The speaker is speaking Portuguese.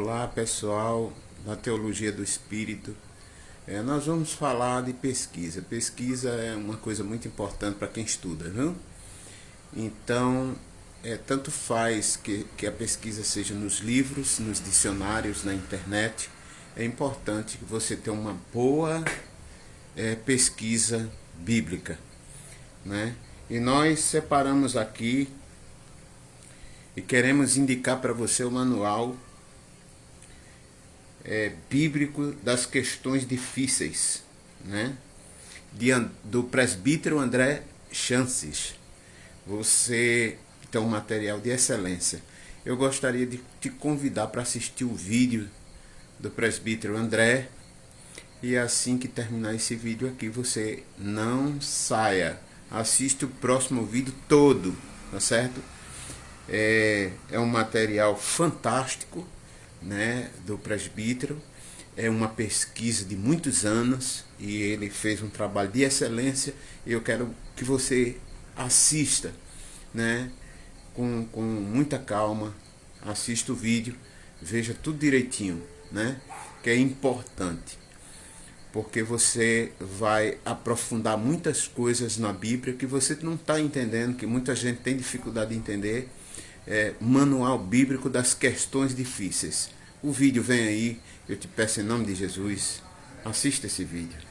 Olá pessoal da Teologia do Espírito. É, nós vamos falar de pesquisa. Pesquisa é uma coisa muito importante para quem estuda, viu? Então, é, tanto faz que, que a pesquisa seja nos livros, nos dicionários, na internet. É importante que você tenha uma boa é, pesquisa bíblica. Né? E nós separamos aqui e queremos indicar para você o manual é, bíblico das questões difíceis, né? De, do presbítero André Chances. Você tem um material de excelência. Eu gostaria de te convidar para assistir o vídeo do presbítero André. E assim que terminar esse vídeo aqui, você não saia. Assista o próximo vídeo todo, tá certo? É, é um material fantástico né, do presbítero. É uma pesquisa de muitos anos e ele fez um trabalho de excelência. E eu quero que você assista né, com, com muita calma, assista o vídeo, veja tudo direitinho, né, que é importante porque você vai aprofundar muitas coisas na Bíblia que você não está entendendo, que muita gente tem dificuldade de entender, é, Manual Bíblico das Questões Difíceis. O vídeo vem aí, eu te peço em nome de Jesus, assista esse vídeo.